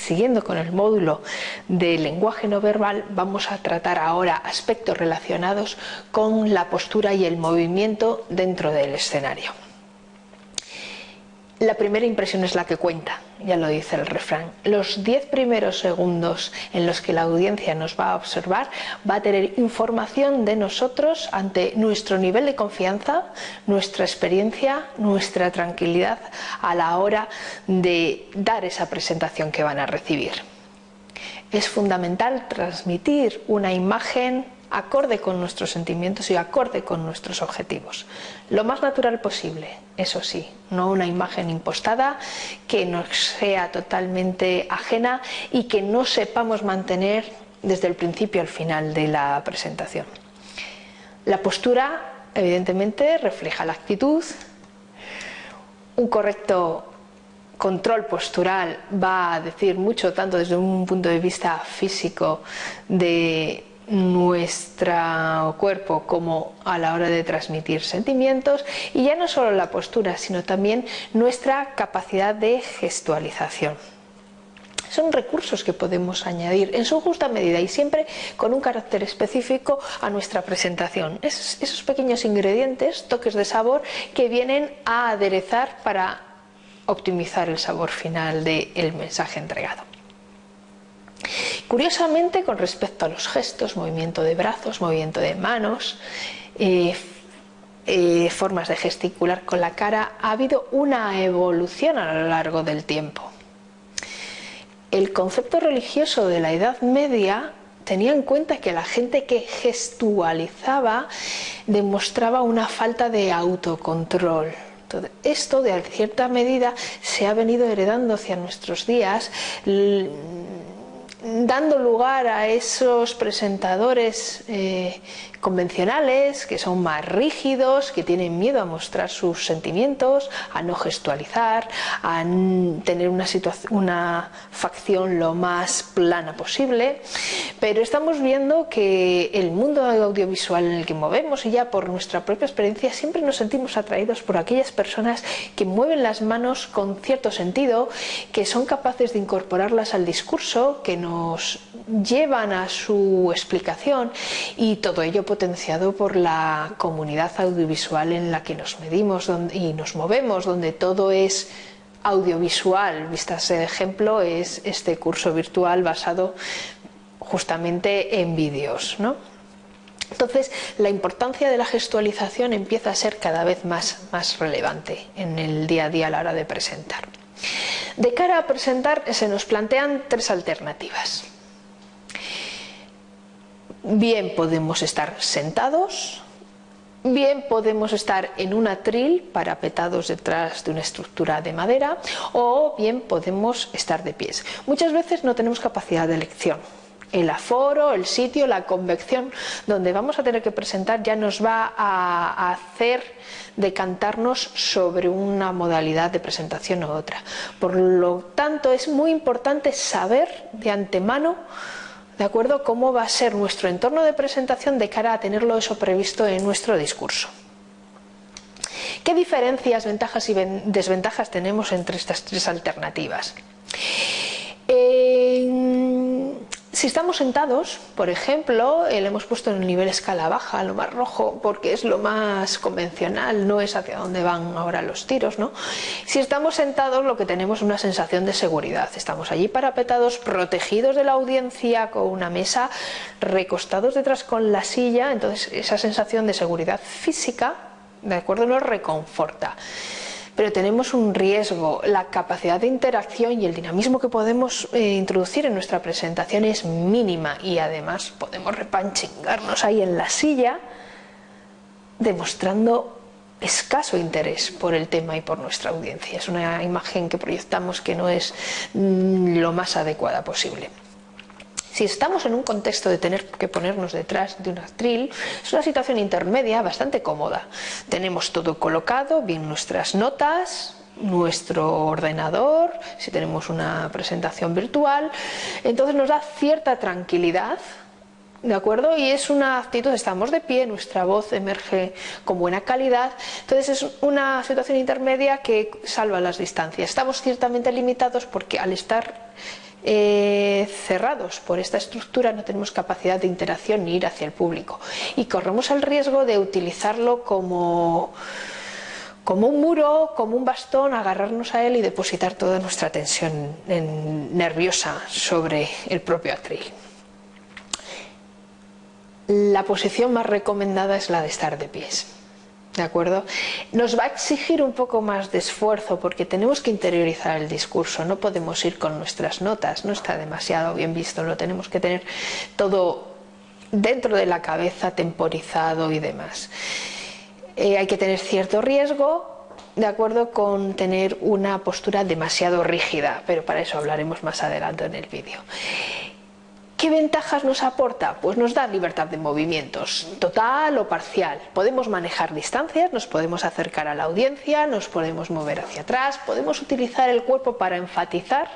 siguiendo con el módulo de lenguaje no verbal, vamos a tratar ahora aspectos relacionados con la postura y el movimiento dentro del escenario. La primera impresión es la que cuenta, ya lo dice el refrán. Los diez primeros segundos en los que la audiencia nos va a observar va a tener información de nosotros ante nuestro nivel de confianza, nuestra experiencia, nuestra tranquilidad a la hora de dar esa presentación que van a recibir. Es fundamental transmitir una imagen acorde con nuestros sentimientos y acorde con nuestros objetivos. Lo más natural posible, eso sí, no una imagen impostada que nos sea totalmente ajena y que no sepamos mantener desde el principio al final de la presentación. La postura, evidentemente, refleja la actitud. Un correcto control postural va a decir mucho, tanto desde un punto de vista físico, de nuestro cuerpo como a la hora de transmitir sentimientos y ya no solo la postura sino también nuestra capacidad de gestualización son recursos que podemos añadir en su justa medida y siempre con un carácter específico a nuestra presentación. esos pequeños ingredientes, toques de sabor que vienen a aderezar para optimizar el sabor final del mensaje entregado. Curiosamente, con respecto a los gestos, movimiento de brazos, movimiento de manos, eh, eh, formas de gesticular con la cara, ha habido una evolución a lo largo del tiempo. El concepto religioso de la Edad Media tenía en cuenta que la gente que gestualizaba demostraba una falta de autocontrol. esto de cierta medida se ha venido heredando hacia nuestros días dando lugar a esos presentadores eh, convencionales que son más rígidos, que tienen miedo a mostrar sus sentimientos, a no gestualizar, a tener una, una facción lo más plana posible. Pero estamos viendo que el mundo audiovisual en el que movemos y ya por nuestra propia experiencia siempre nos sentimos atraídos por aquellas personas que mueven las manos con cierto sentido, que son capaces de incorporarlas al discurso, que llevan a su explicación y todo ello potenciado por la comunidad audiovisual en la que nos medimos y nos movemos, donde todo es audiovisual. Vistas ese ejemplo es este curso virtual basado justamente en vídeos. Entonces, la importancia de la gestualización empieza a ser cada vez más relevante en el día a día a la hora de presentar. De cara a presentar se nos plantean tres alternativas. Bien podemos estar sentados, bien podemos estar en un atril parapetados detrás de una estructura de madera o bien podemos estar de pies. Muchas veces no tenemos capacidad de elección. El aforo, el sitio, la convección donde vamos a tener que presentar ya nos va a hacer decantarnos sobre una modalidad de presentación u otra. Por lo tanto, es muy importante saber de antemano ¿de acuerdo? Cómo va a ser nuestro entorno de presentación de cara a tenerlo eso previsto en nuestro discurso. ¿Qué diferencias, ventajas y desventajas tenemos entre estas tres alternativas? Si estamos sentados, por ejemplo, eh, le hemos puesto en el nivel escala baja, lo más rojo, porque es lo más convencional, no es hacia dónde van ahora los tiros, ¿no? Si estamos sentados, lo que tenemos es una sensación de seguridad. Estamos allí parapetados, protegidos de la audiencia, con una mesa, recostados detrás con la silla, entonces esa sensación de seguridad física, ¿de acuerdo?, nos reconforta pero tenemos un riesgo. La capacidad de interacción y el dinamismo que podemos eh, introducir en nuestra presentación es mínima y además podemos repanchingarnos ahí en la silla demostrando escaso interés por el tema y por nuestra audiencia. Es una imagen que proyectamos que no es mm, lo más adecuada posible. Si estamos en un contexto de tener que ponernos detrás de un atril, es una situación intermedia bastante cómoda. Tenemos todo colocado, bien nuestras notas, nuestro ordenador, si tenemos una presentación virtual, entonces nos da cierta tranquilidad ¿De acuerdo? Y es una actitud, estamos de pie, nuestra voz emerge con buena calidad, entonces es una situación intermedia que salva las distancias. Estamos ciertamente limitados porque al estar eh, cerrados por esta estructura no tenemos capacidad de interacción ni ir hacia el público y corremos el riesgo de utilizarlo como como un muro, como un bastón, agarrarnos a él y depositar toda nuestra tensión nerviosa sobre el propio atril. La posición más recomendada es la de estar de pies. ¿De acuerdo? Nos va a exigir un poco más de esfuerzo porque tenemos que interiorizar el discurso, no podemos ir con nuestras notas, no está demasiado bien visto, lo tenemos que tener todo dentro de la cabeza, temporizado y demás. Eh, hay que tener cierto riesgo, de acuerdo con tener una postura demasiado rígida, pero para eso hablaremos más adelante en el vídeo. ¿Qué ventajas nos aporta? Pues nos da libertad de movimientos, total o parcial. Podemos manejar distancias, nos podemos acercar a la audiencia, nos podemos mover hacia atrás, podemos utilizar el cuerpo para enfatizar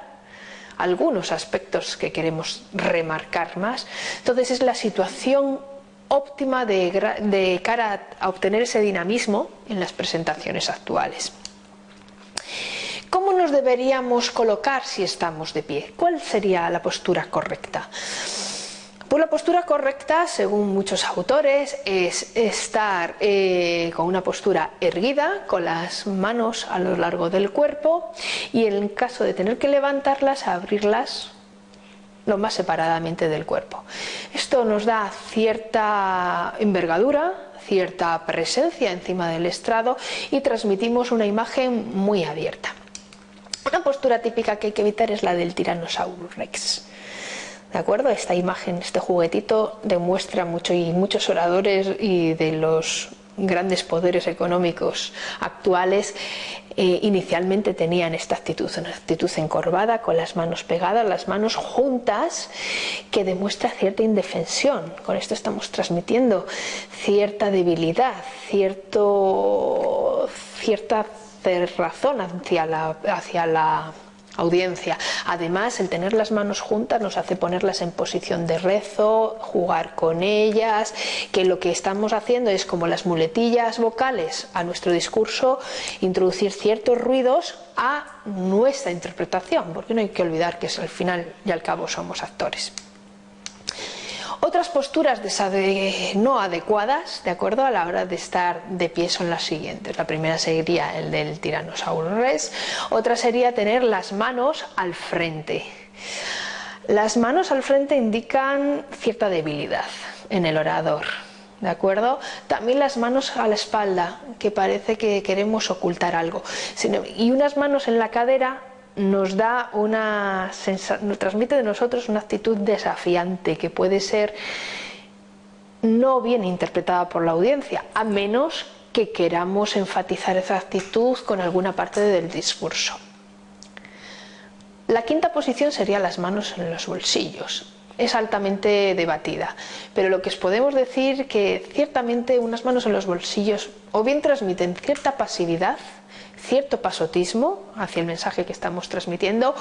algunos aspectos que queremos remarcar más. Entonces es la situación óptima de, cara a obtener ese dinamismo en las presentaciones actuales. ¿Cómo nos deberíamos colocar si estamos de pie? ¿Cuál sería la postura correcta? Pues la postura correcta, según muchos autores, es estar eh, con una postura erguida, con las manos a lo largo del cuerpo y en caso de tener que levantarlas, abrirlas lo más separadamente del cuerpo. Esto nos da cierta envergadura, cierta presencia encima del estrado y transmitimos una imagen muy abierta. Una postura típica que hay que evitar es la del Tyrannosaurus rex. ¿De acuerdo? Esta imagen, este juguetito demuestra mucho y muchos oradores y de los grandes poderes económicos actuales eh, inicialmente tenían esta actitud, una actitud encorvada, con las manos pegadas, las manos juntas, que demuestra cierta indefensión. Con esto estamos transmitiendo cierta debilidad, cierto, cierta razón hacia la, audiencia. Además, el tener las manos juntas nos hace ponerlas en posición de rezo, jugar con ellas, que lo que estamos haciendo es como las muletillas vocales a nuestro discurso, introducir ciertos ruidos a nuestra interpretación, porque no hay que olvidar que al final y al cabo somos actores. Otras posturas no adecuadas, de acuerdo, a la hora de estar de pie son las siguientes. La primera sería el del Tyrannosaurus rex, otra sería tener las manos al frente. Las manos al frente indican cierta debilidad en el orador, ¿de acuerdo? También las manos a la espalda, que parece que queremos ocultar algo. Y unas manos en la cadera nos da una transmite de nosotros una actitud desafiante que puede ser no bien interpretada por la audiencia, a menos que queramos enfatizar esa actitud con alguna parte del discurso. La quinta posición sería las manos en los bolsillos. Es altamente debatida, pero lo que os podemos decir que ciertamente unas manos en los bolsillos o bien transmiten cierta pasividad, cierto pasotismo hacia el mensaje que estamos transmitiendo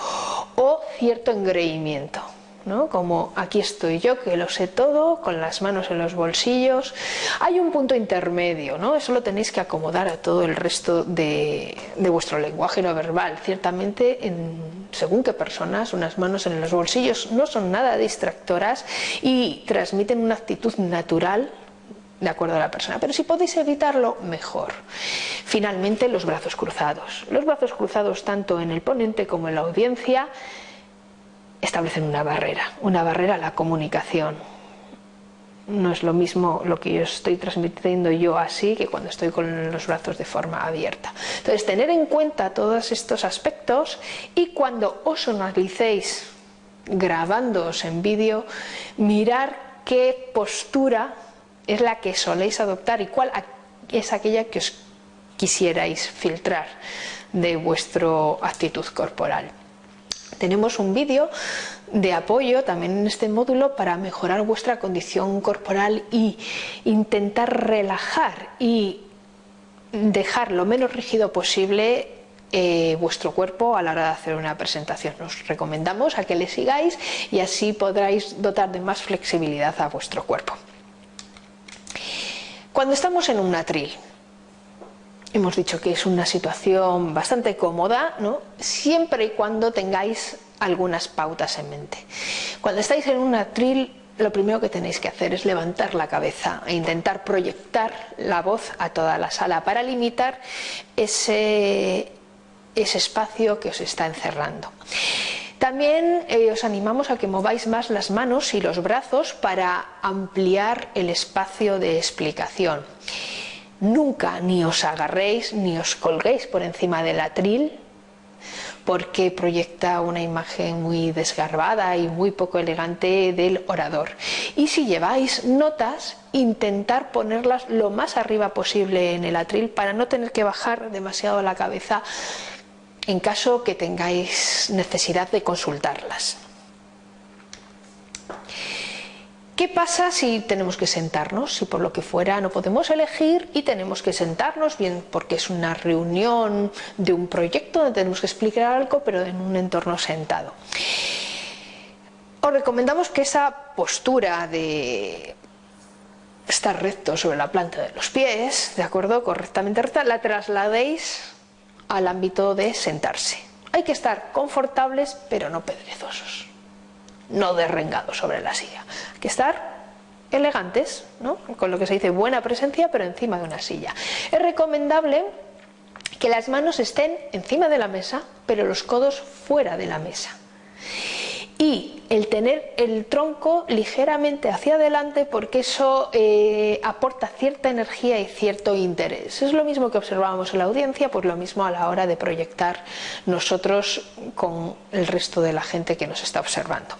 o cierto engreimiento. ¿no? como aquí estoy yo que lo sé todo, con las manos en los bolsillos. Hay un punto intermedio, ¿no? eso lo tenéis que acomodar a todo el resto de, vuestro lenguaje no verbal. Ciertamente, en, según qué personas, unas manos en los bolsillos no son nada distractoras y transmiten una actitud natural de acuerdo a la persona, pero si podéis evitarlo, mejor. Finalmente, los brazos cruzados. Los brazos cruzados, tanto en el ponente como en la audiencia, establecen una barrera, una barrera a la comunicación. No es lo mismo lo que yo estoy transmitiendo yo así que cuando estoy con los brazos de forma abierta. Entonces, tener en cuenta todos estos aspectos y cuando os analicéis grabándoos en vídeo, mirar qué postura es la que soléis adoptar y cuál es aquella que os quisierais filtrar de vuestra actitud corporal. Tenemos un vídeo de apoyo también en este módulo para mejorar vuestra condición corporal y intentar relajar y dejar lo menos rígido posible eh, vuestro cuerpo a la hora de hacer una presentación. Os recomendamos a que le sigáis y así podráis dotar de más flexibilidad a vuestro cuerpo. Cuando estamos en un atril, hemos dicho que es una situación bastante cómoda, ¿no? siempre y cuando tengáis algunas pautas en mente. Cuando estáis en un atril, lo primero que tenéis que hacer es levantar la cabeza e intentar proyectar la voz a toda la sala para limitar ese, ese espacio que os está encerrando. También eh, os animamos a que mováis más las manos y los brazos para ampliar el espacio de explicación. Nunca ni os agarréis ni os colguéis por encima del atril porque proyecta una imagen muy desgarbada y muy poco elegante del orador. Y si lleváis notas, intentar ponerlas lo más arriba posible en el atril para no tener que bajar demasiado la cabeza en caso que tengáis necesidad de consultarlas. ¿Qué pasa si tenemos que sentarnos? Si por lo que fuera no podemos elegir y tenemos que sentarnos, bien porque es una reunión de un proyecto donde tenemos que explicar algo, pero en un entorno sentado. Os recomendamos que esa postura de estar recto sobre la planta de los pies, ¿de acuerdo? Correctamente recta, la trasladéis al ámbito de sentarse. Hay que estar confortables, pero no perezosos no derrengados sobre la silla. Hay que estar elegantes, ¿no? con lo que se dice buena presencia, pero encima de una silla. Es recomendable que las manos estén encima de la mesa, pero los codos fuera de la mesa. Y el tener el tronco ligeramente hacia adelante porque eso eh, aporta cierta energía y cierto interés. Es lo mismo que observábamos en la audiencia, pues lo mismo a la hora de proyectar nosotros con el resto de la gente que nos está observando.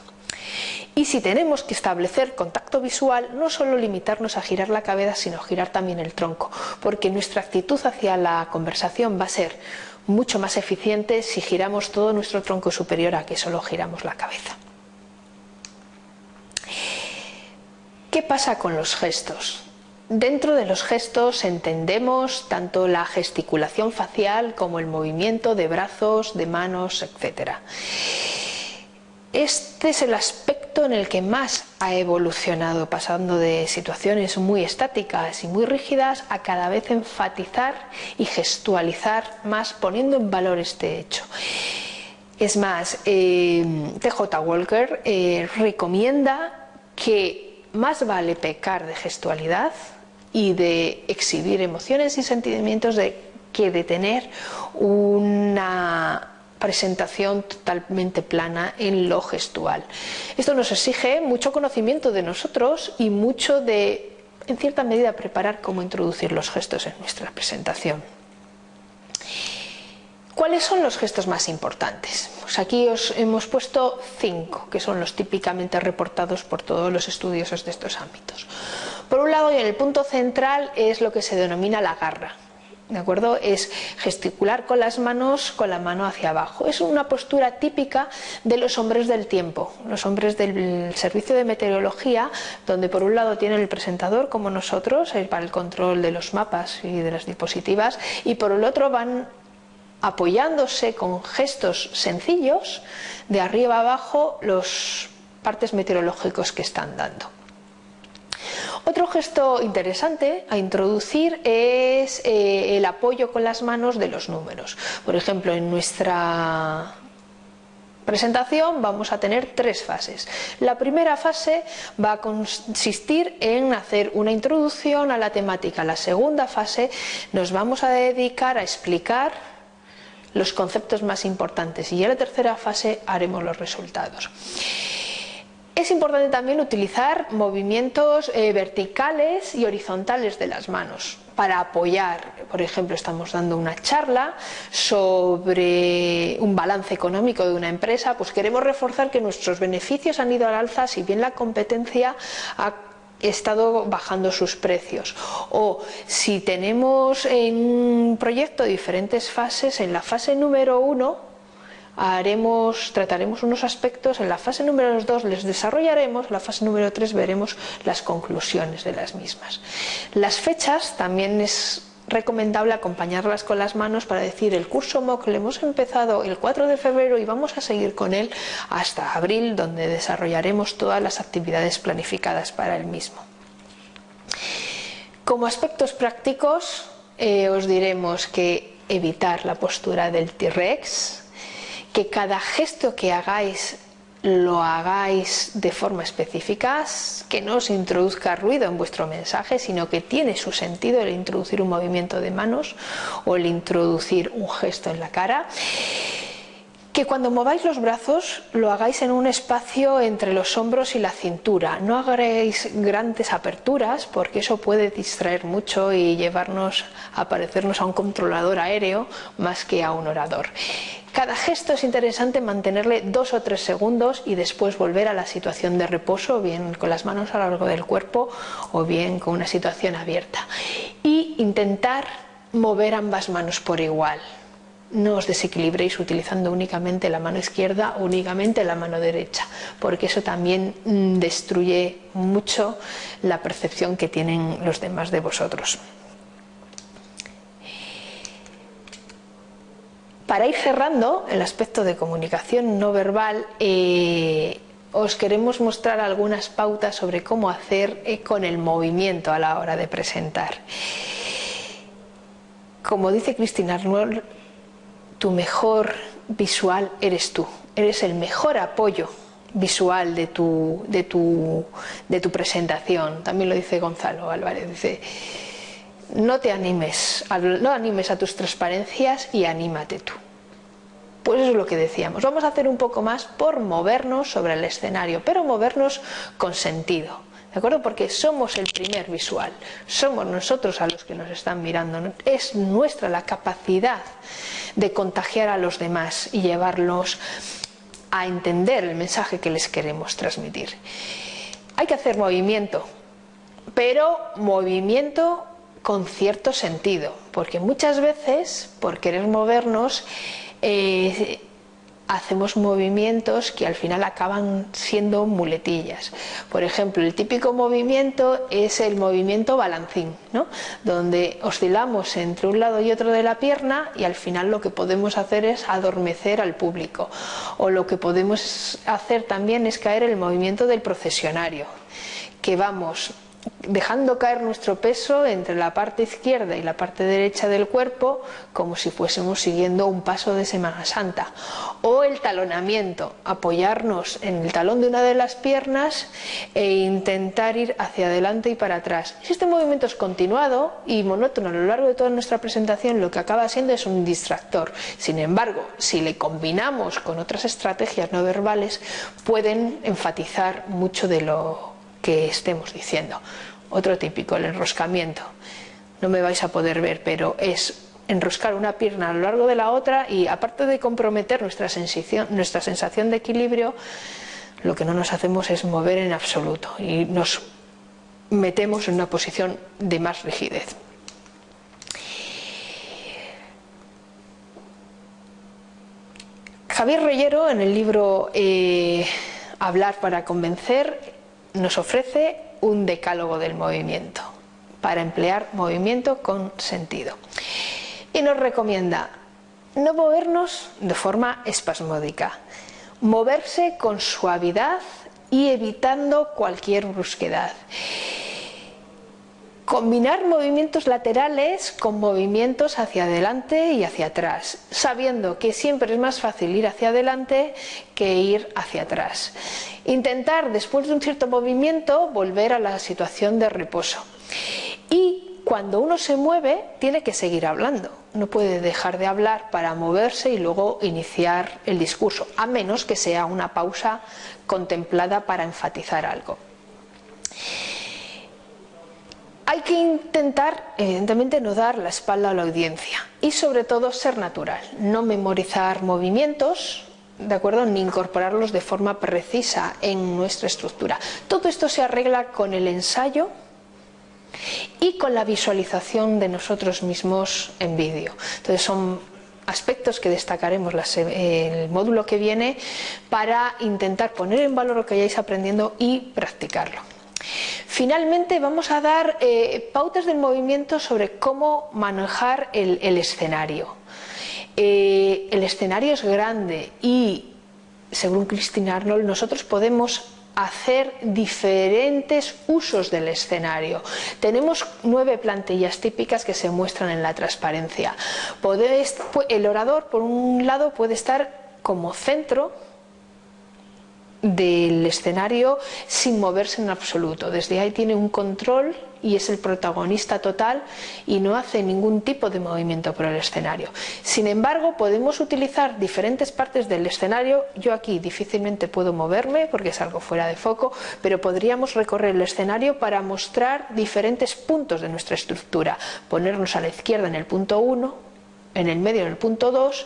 Y si tenemos que establecer contacto visual, no solo limitarnos a girar la cabeza, sino girar también el tronco, porque nuestra actitud hacia la conversación va a ser mucho más eficiente si giramos todo nuestro tronco superior a que solo giramos la cabeza. ¿Qué pasa con los gestos? Dentro de los gestos entendemos tanto la gesticulación facial como el movimiento de brazos, de manos, etc. Este es el aspecto en el que más ha evolucionado, pasando de situaciones muy estáticas y muy rígidas a cada vez enfatizar y gestualizar más, poniendo en valor este hecho. Es más, eh, TJ Walker eh, recomienda que más vale pecar de gestualidad y de exhibir emociones y sentimientos de, que de tener una presentación totalmente plana en lo gestual. Esto nos exige mucho conocimiento de nosotros y mucho de, en cierta medida, preparar cómo introducir los gestos en nuestra presentación. ¿Cuáles son los gestos más importantes? Pues aquí os hemos puesto cinco, que son los típicamente reportados por todos los estudiosos de estos ámbitos. Por un lado, y en el punto central, es lo que se denomina la garra. ¿De acuerdo? Es gesticular con las manos, con la mano hacia abajo. Es una postura típica de los hombres del tiempo, los hombres del servicio de meteorología, donde por un lado tienen el presentador como nosotros, eh, para el control de los mapas y de las diapositivas, y por el otro van apoyándose con gestos sencillos de arriba abajo los partes meteorológicos que están dando. Otro gesto interesante a introducir es eh, el apoyo con las manos de los números. Por ejemplo, en nuestra presentación vamos a tener tres fases. La primera fase va a consistir en hacer una introducción a la temática. La segunda fase nos vamos a dedicar a explicar los conceptos más importantes y en la tercera fase haremos los resultados. Es importante también utilizar movimientos eh, verticales y horizontales de las manos para apoyar, por ejemplo, estamos dando una charla sobre un balance económico de una empresa, pues queremos reforzar que nuestros beneficios han ido al alza si bien la competencia ha estado bajando sus precios. O si tenemos en un proyecto diferentes fases, en la fase número uno haremos, trataremos unos aspectos, en la fase número 2 les desarrollaremos, en la fase número 3 veremos las conclusiones de las mismas. Las fechas también es recomendable acompañarlas con las manos para decir el curso MOOC lo hemos empezado el 4 de febrero y vamos a seguir con él hasta abril donde desarrollaremos todas las actividades planificadas para el mismo. Como aspectos prácticos eh, os diremos que evitar la postura del T-Rex, que cada gesto que hagáis lo hagáis de forma específica, que no os introduzca ruido en vuestro mensaje, sino que tiene su sentido el introducir un movimiento de manos o el introducir un gesto en la cara. Que cuando mováis los brazos lo hagáis en un espacio entre los hombros y la cintura. No hagáis grandes aperturas porque eso puede distraer mucho y llevarnos a parecernos a un controlador aéreo más que a un orador. Cada gesto es interesante mantenerle dos o tres segundos y después volver a la situación de reposo, bien con las manos a lo largo del cuerpo o bien con una situación abierta. Y intentar mover ambas manos por igual no os desequilibréis utilizando únicamente la mano izquierda o únicamente la mano derecha, porque eso también mm, destruye mucho la percepción que tienen los demás de vosotros. Para ir cerrando el aspecto de comunicación no verbal, eh, os queremos mostrar algunas pautas sobre cómo hacer eh, con el movimiento a la hora de presentar. Como dice Cristina Arnold, tu mejor visual eres tú, eres el mejor apoyo visual de tu, de tu, de tu presentación. También lo dice Gonzalo Álvarez, dice, no te animes, no animes a tus transparencias y anímate tú. Pues eso es lo que decíamos. Vamos a hacer un poco más por movernos sobre el escenario, pero movernos con sentido. ¿De acuerdo? Porque somos el primer visual, somos nosotros a los que nos están mirando, es nuestra la capacidad de contagiar a los demás y llevarlos a entender el mensaje que les queremos transmitir. Hay que hacer movimiento, pero movimiento con cierto sentido, porque muchas veces por querer movernos eh, hacemos movimientos que al final acaban siendo muletillas. Por ejemplo, el típico movimiento es el movimiento balancín, ¿no? donde oscilamos entre un lado y otro de la pierna y al final lo que podemos hacer es adormecer al público. O lo que podemos hacer también es caer el movimiento del procesionario, que vamos dejando caer nuestro peso entre la parte izquierda y la parte derecha del cuerpo como si fuésemos siguiendo un paso de Semana Santa o el talonamiento, apoyarnos en el talón de una de las piernas e intentar ir hacia adelante y para atrás. Este movimiento es continuado y monótono a lo largo de toda nuestra presentación lo que acaba siendo es un distractor. Sin embargo, si le combinamos con otras estrategias no verbales pueden enfatizar mucho de lo que estemos diciendo. Otro típico, el enroscamiento. No me vais a poder ver, pero es enroscar una pierna a lo largo de la otra y aparte de comprometer nuestra sensación, nuestra sensación de equilibrio, lo que no nos hacemos es mover en absoluto y nos metemos en una posición de más rigidez. Javier Reyero en el libro eh, Hablar para convencer nos ofrece un decálogo del movimiento para emplear movimiento con sentido. Y nos recomienda no movernos de forma espasmódica, moverse con suavidad y evitando cualquier brusquedad. Combinar movimientos laterales con movimientos hacia adelante y hacia atrás, sabiendo que siempre es más fácil ir hacia adelante que ir hacia atrás. Intentar después de un cierto movimiento volver a la situación de reposo. Y cuando uno se mueve tiene que seguir hablando, no puede dejar de hablar para moverse y luego iniciar el discurso, a menos que sea una pausa contemplada para enfatizar algo. Hay que intentar, evidentemente, no dar la espalda a la audiencia y sobre todo ser natural, no memorizar movimientos, ¿de acuerdo? Ni incorporarlos de forma precisa en nuestra estructura. Todo esto se arregla con el ensayo y con la visualización de nosotros mismos en vídeo. Entonces son aspectos que destacaremos el módulo que viene para intentar poner en valor lo que hayáis aprendiendo y practicarlo. Finalmente vamos a dar eh, pautas del movimiento sobre cómo manejar el, escenario. Eh, el escenario es grande y, según Christine Arnold, nosotros podemos hacer diferentes usos del escenario. Tenemos nueve plantillas típicas que se muestran en la transparencia. el orador, por un lado, puede estar como centro del escenario sin moverse en absoluto. Desde ahí tiene un control y es el protagonista total y no hace ningún tipo de movimiento por el escenario. Sin embargo, podemos utilizar diferentes partes del escenario. Yo aquí difícilmente puedo moverme porque es algo fuera de foco, pero podríamos recorrer el escenario para mostrar diferentes puntos de nuestra estructura. Ponernos a la izquierda en el punto 1, en el medio en el punto 2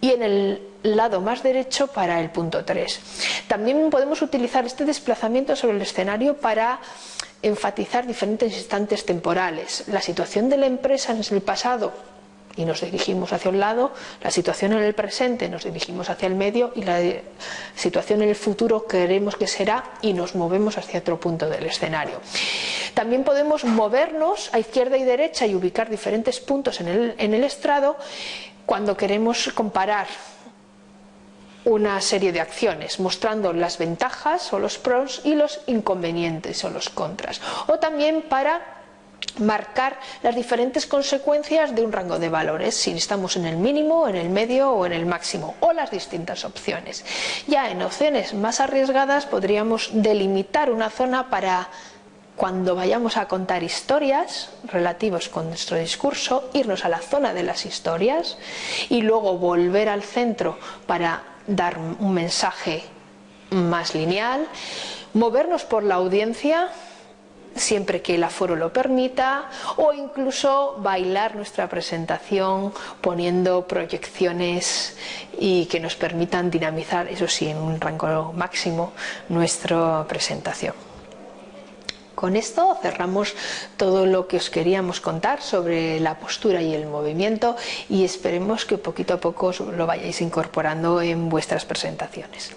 y en el lado más derecho para el punto 3. También podemos utilizar este desplazamiento sobre el escenario para enfatizar diferentes instantes temporales. La situación de la empresa en el pasado y nos dirigimos hacia un lado, la situación en el presente nos dirigimos hacia el medio y la situación en el futuro queremos que será y nos movemos hacia otro punto del escenario. También podemos movernos a izquierda y derecha y ubicar diferentes puntos en el, en el estrado cuando queremos comparar una serie de acciones mostrando las ventajas o los pros y los inconvenientes o los contras o también para marcar las diferentes consecuencias de un rango de valores, si estamos en el mínimo, en el medio o en el máximo, o las distintas opciones. Ya en opciones más arriesgadas podríamos delimitar una zona para cuando vayamos a contar historias relativos con nuestro discurso, irnos a la zona de las historias y luego volver al centro para dar un mensaje más lineal, movernos por la audiencia siempre que el aforo lo permita o incluso bailar nuestra presentación poniendo proyecciones y que nos permitan dinamizar, eso sí, en un rango máximo, nuestra presentación. Con esto cerramos todo lo que os queríamos contar sobre la postura y el movimiento y esperemos que poquito a poco lo vayáis incorporando en vuestras presentaciones.